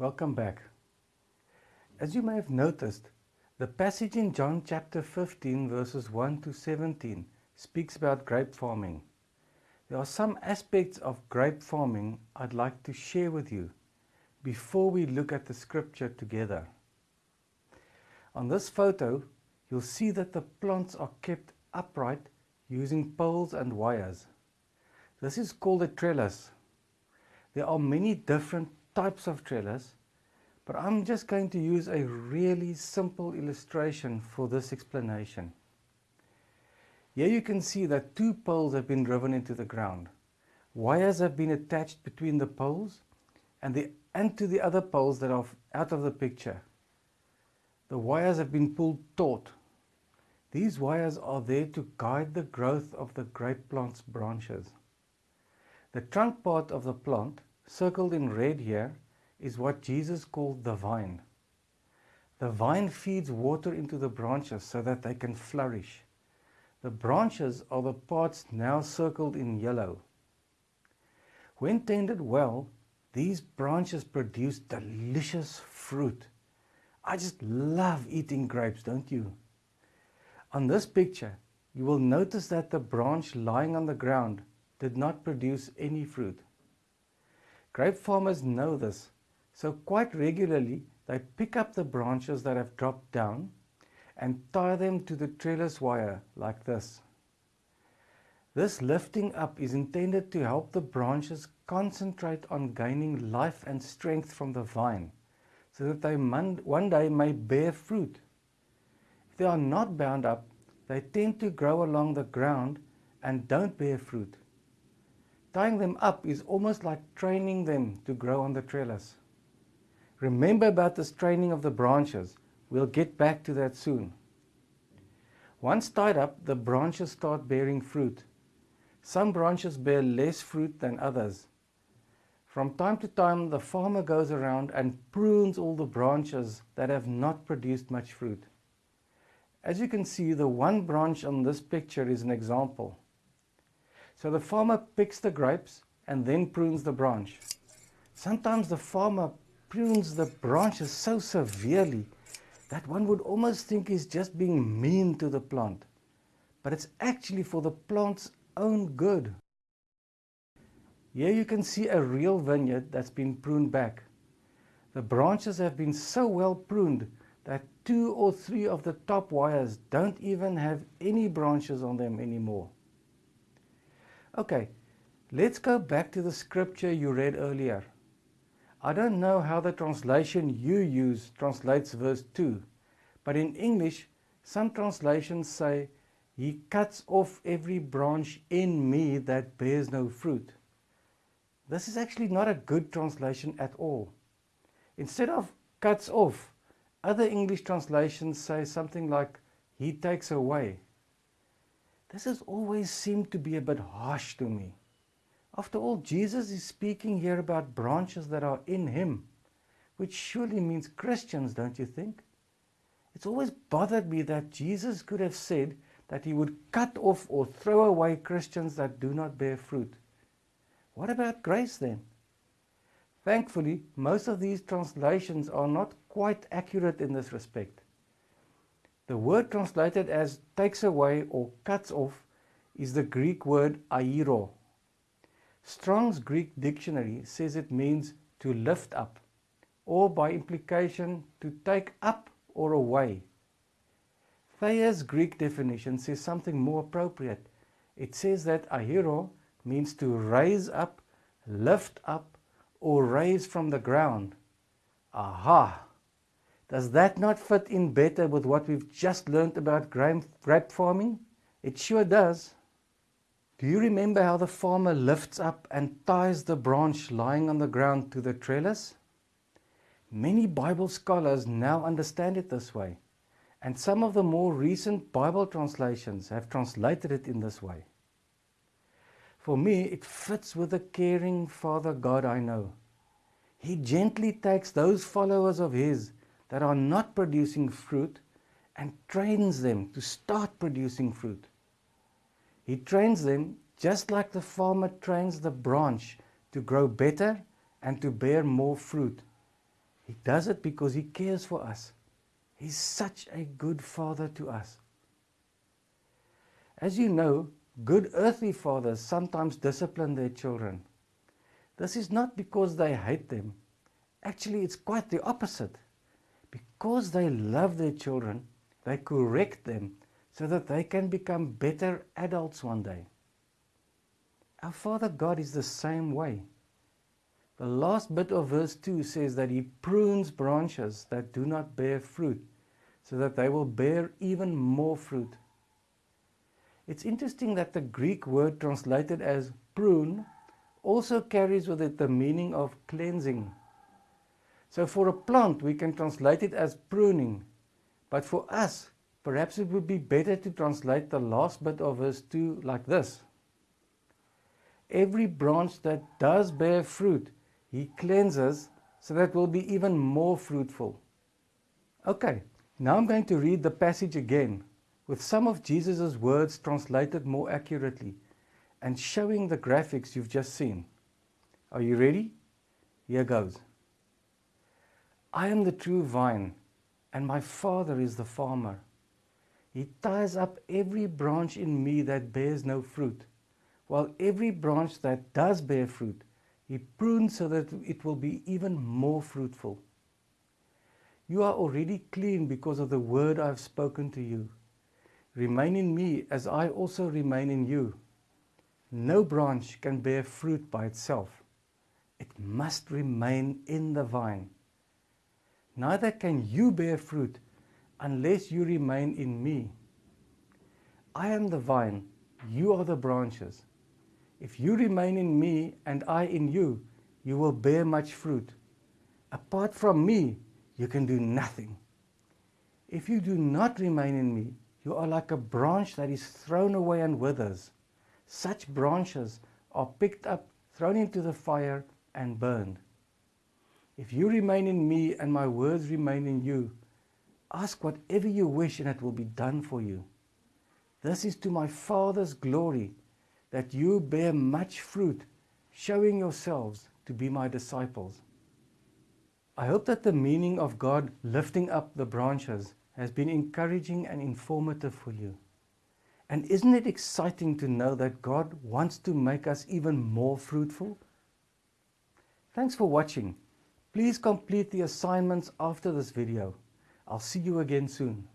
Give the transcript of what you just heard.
Welcome back. As you may have noticed, the passage in John chapter 15 verses 1 to 17 speaks about grape farming. There are some aspects of grape farming I'd like to share with you before we look at the scripture together. On this photo, you'll see that the plants are kept upright using poles and wires. This is called a trellis. There are many different types of trellis, but I'm just going to use a really simple illustration for this explanation. Here you can see that two poles have been driven into the ground. Wires have been attached between the poles and, the, and to the other poles that are out of the picture. The wires have been pulled taut. These wires are there to guide the growth of the grape plant's branches. The trunk part of the plant, circled in red here, is what Jesus called the vine. The vine feeds water into the branches so that they can flourish. The branches are the parts now circled in yellow. When tended well, these branches produce delicious fruit. I just love eating grapes, don't you? On this picture, you will notice that the branch lying on the ground did not produce any fruit. Grape farmers know this, so quite regularly they pick up the branches that have dropped down and tie them to the trellis wire like this. This lifting up is intended to help the branches concentrate on gaining life and strength from the vine so that they one day may bear fruit. If they are not bound up, they tend to grow along the ground and don't bear fruit. Tying them up is almost like training them to grow on the trellis. Remember about this training of the branches. We'll get back to that soon. Once tied up, the branches start bearing fruit. Some branches bear less fruit than others. From time to time, the farmer goes around and prunes all the branches that have not produced much fruit. As you can see, the one branch on this picture is an example. So the farmer picks the grapes and then prunes the branch. Sometimes the farmer prunes the branches so severely that one would almost think he's just being mean to the plant. But it's actually for the plant's own good. Here you can see a real vineyard that's been pruned back. The branches have been so well pruned that two or three of the top wires don't even have any branches on them anymore. Okay, let's go back to the scripture you read earlier. I don't know how the translation you use translates verse 2, but in English, some translations say, He cuts off every branch in me that bears no fruit. This is actually not a good translation at all. Instead of cuts off, other English translations say something like, He takes away. This has always seemed to be a bit harsh to me. After all, Jesus is speaking here about branches that are in him, which surely means Christians, don't you think? It's always bothered me that Jesus could have said that he would cut off or throw away Christians that do not bear fruit. What about grace then? Thankfully, most of these translations are not quite accurate in this respect. The word translated as takes away or cuts off is the Greek word airo. Strong's Greek dictionary says it means to lift up, or by implication to take up or away. Thayer's Greek definition says something more appropriate. It says that airo means to raise up, lift up, or raise from the ground. Aha! Does that not fit in better with what we've just learned about grape farming? It sure does. Do you remember how the farmer lifts up and ties the branch lying on the ground to the trellis? Many Bible scholars now understand it this way, and some of the more recent Bible translations have translated it in this way. For me, it fits with the caring Father God I know. He gently takes those followers of His that are not producing fruit and trains them to start producing fruit. He trains them just like the farmer trains the branch to grow better and to bear more fruit. He does it because He cares for us. He's such a good Father to us. As you know, good earthly fathers sometimes discipline their children. This is not because they hate them. Actually, it's quite the opposite. Because they love their children, they correct them so that they can become better adults one day. Our Father God is the same way. The last bit of verse 2 says that He prunes branches that do not bear fruit so that they will bear even more fruit. It's interesting that the Greek word translated as prune also carries with it the meaning of cleansing. So for a plant, we can translate it as pruning. But for us, perhaps it would be better to translate the last bit of verse 2 like this. Every branch that does bear fruit, he cleanses so that will be even more fruitful. Okay, now I'm going to read the passage again with some of Jesus' words translated more accurately and showing the graphics you've just seen. Are you ready? Here goes. I am the true vine, and my Father is the farmer. He ties up every branch in me that bears no fruit, while every branch that does bear fruit, he prunes so that it will be even more fruitful. You are already clean because of the word I have spoken to you. Remain in me as I also remain in you. No branch can bear fruit by itself. It must remain in the vine. Neither can you bear fruit unless you remain in me. I am the vine, you are the branches. If you remain in me and I in you, you will bear much fruit. Apart from me, you can do nothing. If you do not remain in me, you are like a branch that is thrown away and withers. Such branches are picked up, thrown into the fire, and burned. If you remain in me and my words remain in you, ask whatever you wish and it will be done for you. This is to my Father's glory, that you bear much fruit, showing yourselves to be my disciples. I hope that the meaning of God lifting up the branches has been encouraging and informative for you. And isn't it exciting to know that God wants to make us even more fruitful? Thanks for watching. Please complete the assignments after this video. I'll see you again soon.